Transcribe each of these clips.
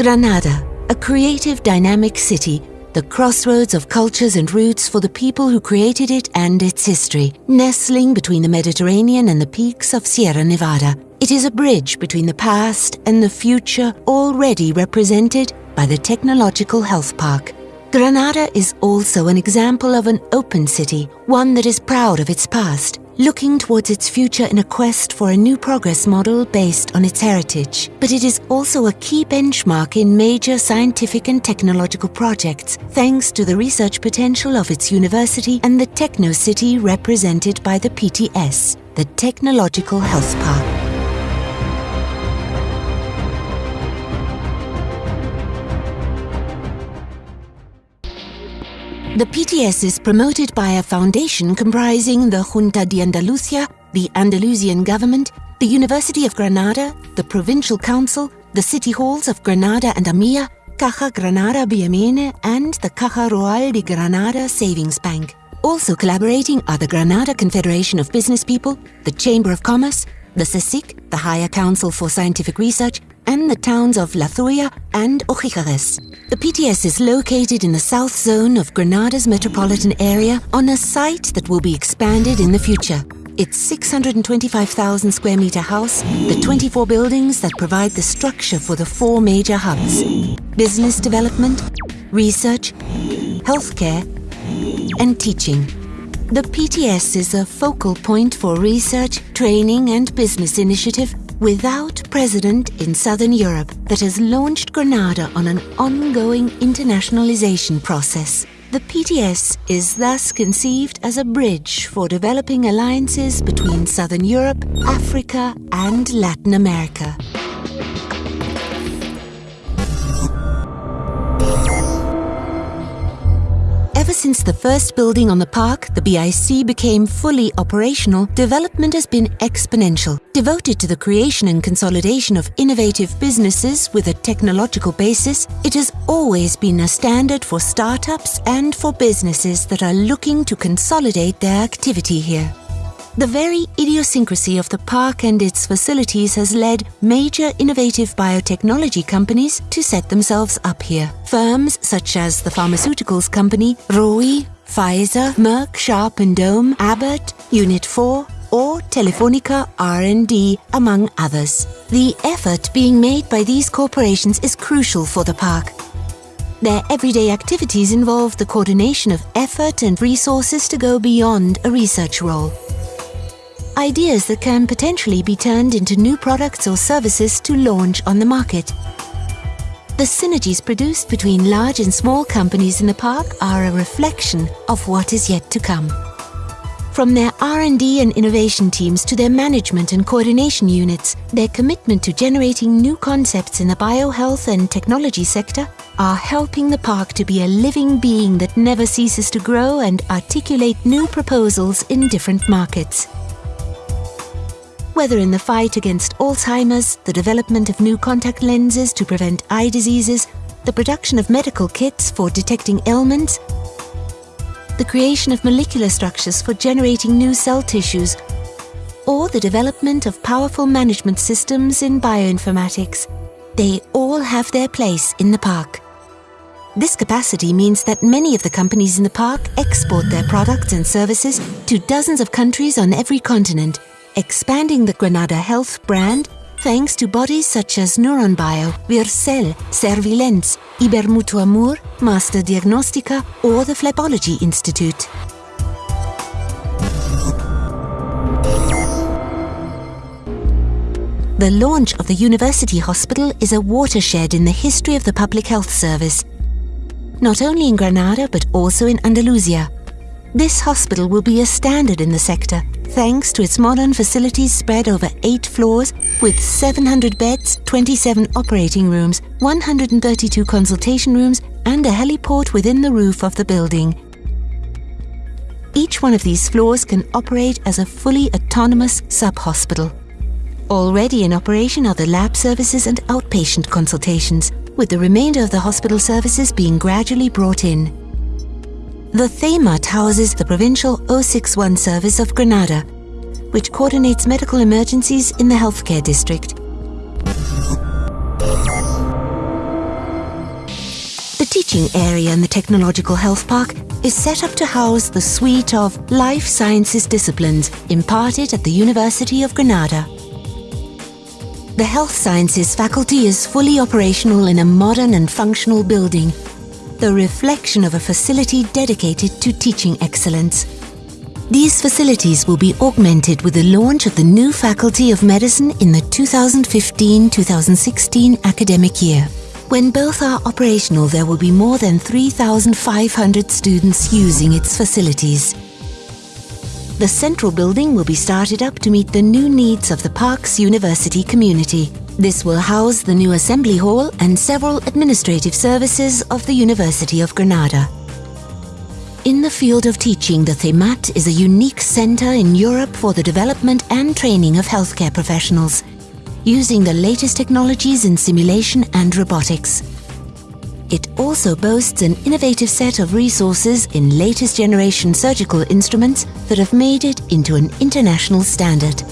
Granada, a creative, dynamic city, the crossroads of cultures and roots for the people who created it and its history, nestling between the Mediterranean and the peaks of Sierra Nevada. It is a bridge between the past and the future already represented by the Technological Health Park. Granada is also an example of an open city, one that is proud of its past, looking towards its future in a quest for a new progress model based on its heritage. But it is also a key benchmark in major scientific and technological projects, thanks to the research potential of its university and the techno city represented by the PTS, the Technological Health Park. The PTS is promoted by a foundation comprising the Junta de Andalucia, the Andalusian government, the University of Granada, the Provincial Council, the City Halls of Granada and Armilla, Caja Granada Biamene and the Caja Rural de Granada Savings Bank. Also collaborating are the Granada Confederation of Business People, the Chamber of Commerce, the CSIC, the Higher Council for Scientific Research, and the towns of La Zubia and Ogíjares. The PTS is located in the south zone of Granada's metropolitan area on a site that will be expanded in the future. Its 625,000 square meter house, the 24 buildings that provide the structure for the four major hubs business development, research, healthcare, and teaching. The PTS is a focal point for research, training, and business initiative without precedent in Southern Europe that has launched Granada on an ongoing internationalization process. The PTS is thus conceived as a bridge for developing alliances between Southern Europe, Africa, and Latin America. Since the first building on the park, the BIC, became fully operational, development has been exponential, devoted to the creation and consolidation of innovative businesses with a technological basis. It has always been a standard for startups and for businesses that are looking to consolidate their activity here. The very idiosyncrasy of the park and its facilities has led major innovative biotechnology companies to set themselves up here. Firms such as the pharmaceuticals company Rovi, Pfizer, Merck, Sharp and Dohme, Abbott, Unit 4, or Telefonica R&D, among others. The effort being made by these corporations is crucial for the park. Their everyday activities involve the coordination of effort and resources to go beyond a research role ideas that can potentially be turned into new products or services to launch on the market. The synergies produced between large and small companies in the park are a reflection of what is yet to come. From their R&D and innovation teams to their management and coordination units, their commitment to generating new concepts in the biohealth and technology sector are helping the park to be a living being that never ceases to grow and articulate new proposals in different markets whether in the fight against Alzheimer's, the development of new contact lenses to prevent eye diseases, the production of medical kits for detecting ailments, the creation of molecular structures for generating new cell tissues, or the development of powerful management systems in bioinformatics. They all have their place in the park. This capacity means that many of the companies in the park export their products and services to dozens of countries on every continent expanding the Granada Health brand thanks to bodies such as NeuronBio, Vircell, Servilens, Ibermutuamur, Master Diagnostica or the Phlebology Institute. The launch of the University Hospital is a watershed in the history of the Public Health Service, not only in Granada but also in Andalusia. This hospital will be a standard in the sector thanks to its modern facilities spread over eight floors with 700 beds, 27 operating rooms, 132 consultation rooms, and a heliport within the roof of the building. Each one of these floors can operate as a fully autonomous sub-hospital. Already in operation are the lab services and outpatient consultations, with the remainder of the hospital services being gradually brought in. The THEMAT houses the Provincial 061 Service of Granada, which coordinates medical emergencies in the healthcare district. The teaching area in the Technological Health Park is set up to house the suite of life sciences disciplines imparted at the University of Granada. The Health Sciences faculty is fully operational in a modern and functional building, the reflection of a facility dedicated to teaching excellence. These facilities will be augmented with the launch of the new Faculty of Medicine in the 2015-2016 academic year. When both are operational, there will be more than 3,500 students using its facilities. The central building will be started up to meet the new needs of the park's university community. This will house the new assembly hall and several administrative services of the University of Granada. In the field of teaching, the THEMAT is a unique centre in Europe for the development and training of healthcare professionals using the latest technologies in simulation and robotics. It also boasts an innovative set of resources in latest generation surgical instruments that have made it into an international standard.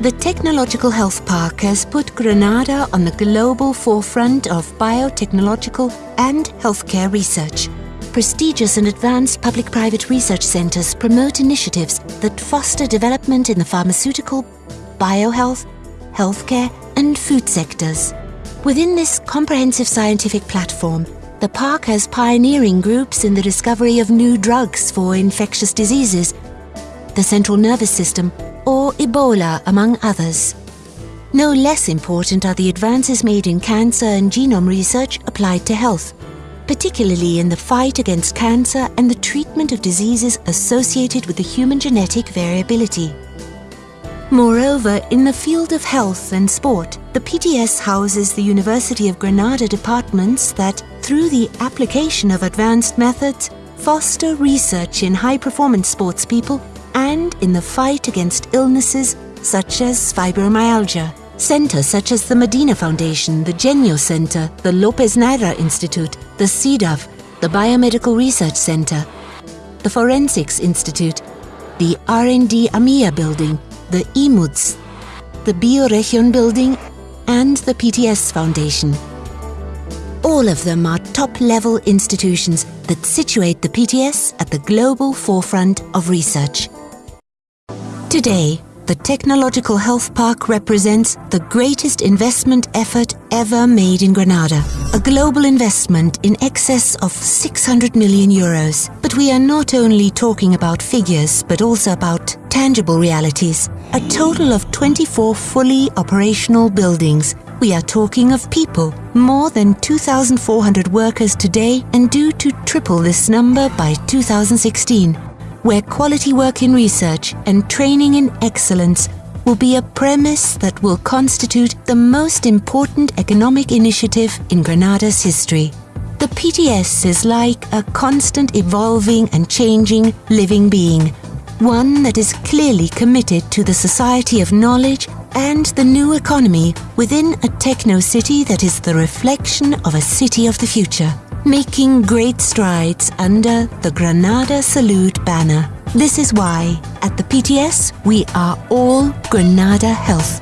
The Technological Health Park has put Granada on the global forefront of biotechnological and healthcare research prestigious and advanced public-private research centres promote initiatives that foster development in the pharmaceutical, biohealth, healthcare and food sectors. Within this comprehensive scientific platform, the park has pioneering groups in the discovery of new drugs for infectious diseases, the central nervous system or Ebola among others. No less important are the advances made in cancer and genome research applied to health particularly in the fight against cancer and the treatment of diseases associated with the human genetic variability. Moreover, in the field of health and sport, the PTS houses the University of Granada departments that, through the application of advanced methods, foster research in high-performance sports people and in the fight against illnesses such as fibromyalgia. Centers such as the Medina Foundation, the GENYO Center, the Lopez Neyra Institute, the CEDAW, the Biomedical Research Center, the Forensics Institute, the R&D Armilla building, the IMUDS, the BioRegion building and the PTS Foundation. All of them are top-level institutions that situate the PTS at the global forefront of research. Today, the Technological Health Park represents the greatest investment effort ever made in Granada. A global investment in excess of 600 million euros. But we are not only talking about figures, but also about tangible realities. A total of 24 fully operational buildings. We are talking of people, more than 2,400 workers today and due to triple this number by 2016 where quality work in research and training in excellence will be a premise that will constitute the most important economic initiative in Granada's history. The PTS is like a constant evolving and changing living being, one that is clearly committed to the society of knowledge and the new economy within a techno-city that is the reflection of a city of the future making great strides under the Granada Salud banner. This is why, at the PTS, we are all Granada Health.